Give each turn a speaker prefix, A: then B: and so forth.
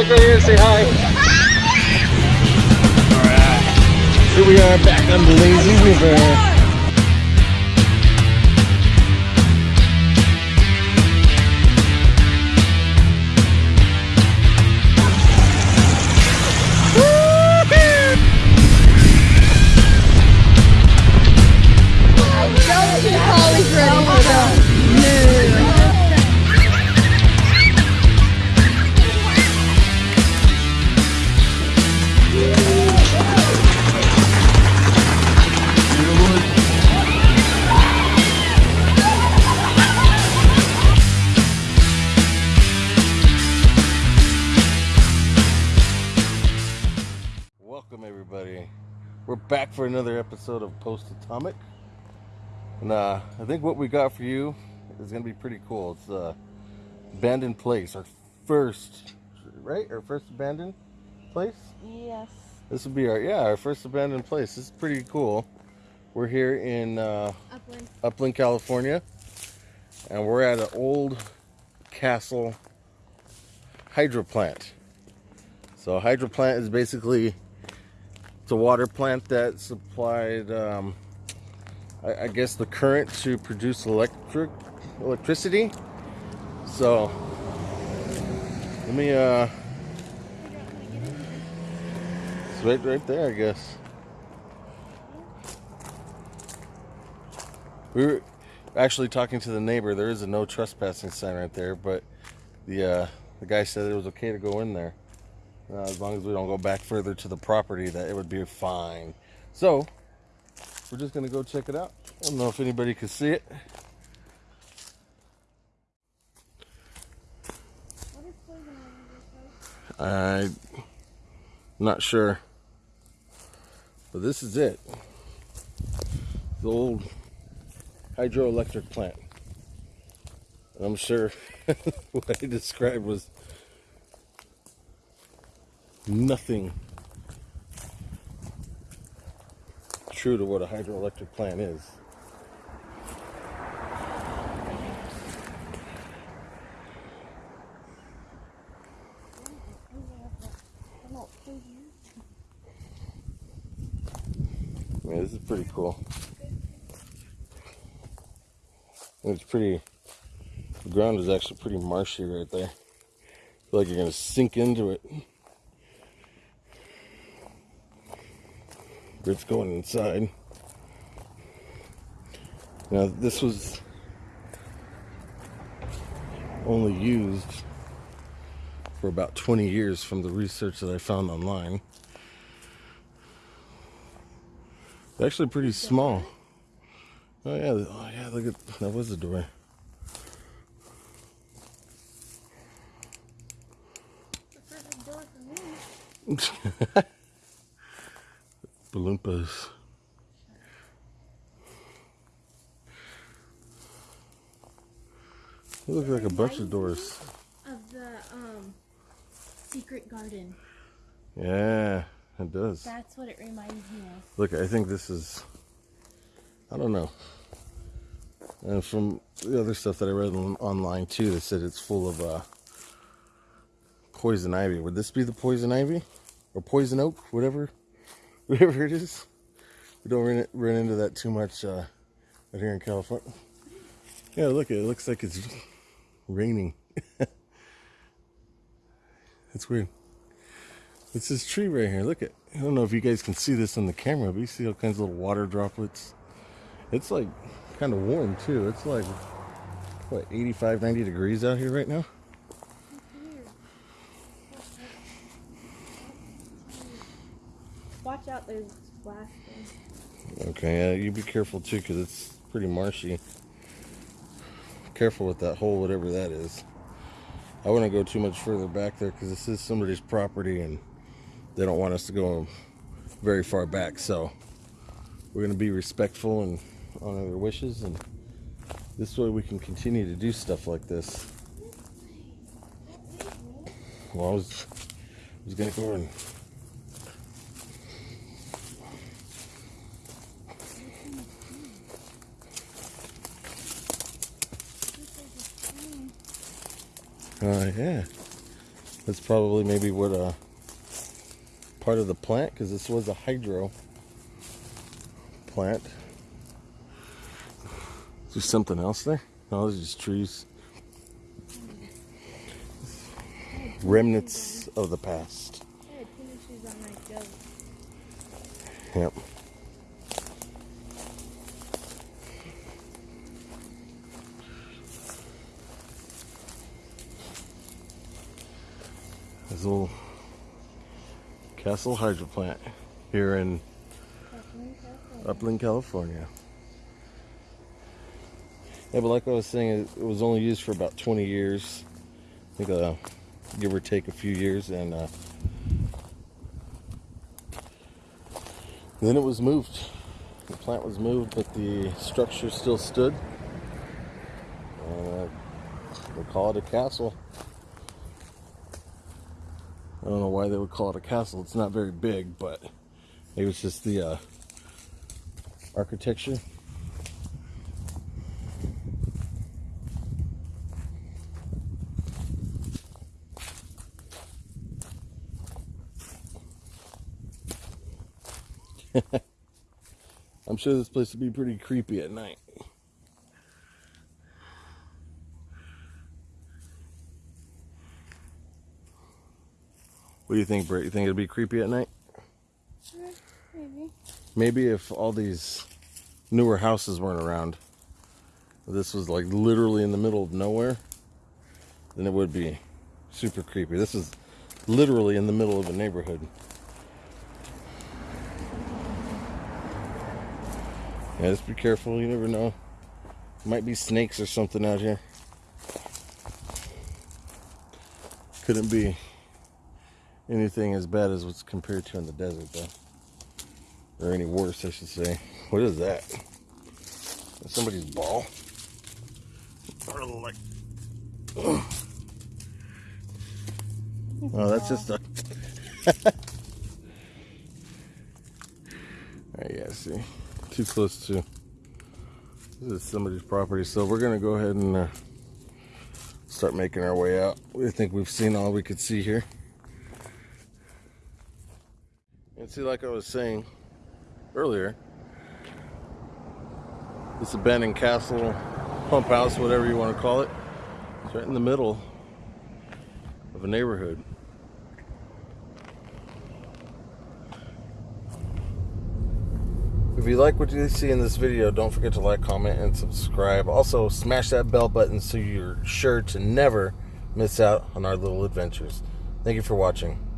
A: look right here and say hi. Alright. Here we are back on the lazy river. Back for another episode of Post Atomic. And uh, I think what we got for you is going to be pretty cool. It's uh, Abandoned Place, our first, right? Our first abandoned place?
B: Yes.
A: This would be our, yeah, our first abandoned place. This is pretty cool. We're here in uh,
B: Upland.
A: Upland, California. And we're at an old castle hydro plant. So hydro plant is basically it's a water plant that supplied, um, I, I, guess, the current to produce electric electricity. So, let me, uh, it's right, right there, I guess. We were actually talking to the neighbor. There is a no trespassing sign right there, but the uh, the guy said it was okay to go in there. Uh, as long as we don't go back further to the property, that it would be fine. So, we're just going to go check it out. I don't know if anybody can see it. I'm not sure. But this is it. The old hydroelectric plant. I'm sure what I described was nothing true to what a hydroelectric plant is. Yeah, this is pretty cool. It's pretty, the ground is actually pretty marshy right there. I feel like you're going to sink into it. It's going inside. Now this was only used for about 20 years from the research that I found online. It's actually pretty small. Oh yeah, oh yeah, look at that was the door. Balloompas. It looks like a bunch of doors.
B: Of the um, secret garden.
A: Yeah, it does.
B: That's what it reminds me of.
A: Look, I think this is, I don't know. And from the other stuff that I read online too, they said it's full of uh, poison ivy. Would this be the poison ivy? Or poison oak? Whatever whatever it is. We don't run, run into that too much uh, out here in California. Yeah, look, it looks like it's raining. That's weird. It's this tree right here. Look at. I don't know if you guys can see this on the camera, but you see all kinds of little water droplets. It's like kind of warm too. It's like what 85, 90 degrees out here right now.
B: Watch out, there's blasting.
A: Okay, you be careful too, because it's pretty marshy. Careful with that hole, whatever that is. I wouldn't go too much further back there, because this is somebody's property, and they don't want us to go very far back, so we're going to be respectful and honor their wishes, and this way we can continue to do stuff like this. Well, I was, was going to go and uh, yeah. That's probably maybe what a part of the plant because this was a hydro plant. Is there something else there? No, there's just trees. Remnants of the past.
B: I had tennis shoes on my jug.
A: Yep. This little Castle Hydro Plant here in. Upland, California. Yeah, but like I was saying, it, was only used for about 20 years. I think, uh, give or take a few years, and uh, then it was moved. The plant was moved, but the structure still stood. Uh, they call it a castle. I don't know why they would call it a castle. It's not very big, but it was just the uh, architecture. I'm sure this place would be pretty creepy at night. What do you think, Britt? You think it'd be creepy at night?
B: Maybe.
A: Maybe if all these newer houses weren't around, this was like literally in the middle of nowhere, then it would be super creepy. This is literally in the middle of a neighborhood. Yeah, just be careful. You never know. Might be snakes or something out here. Couldn't be anything as bad as what's compared to in the desert, though or any worse, I should say. What is that? That's somebody's ball. Or like, oh, that's just a. Alright, yeah, see, too close to. This is somebody's property, so we're gonna go ahead and uh, start making our way out. We think we've seen all we could see here. And see, like I was saying, earlier. This abandoned castle, pump house, whatever you want to call it. It's right in the middle of a neighborhood. If you like what you see in this video, don't forget to like, comment, and subscribe. Also, smash that bell button so you're sure to never miss out on our little adventures. Thank you for watching.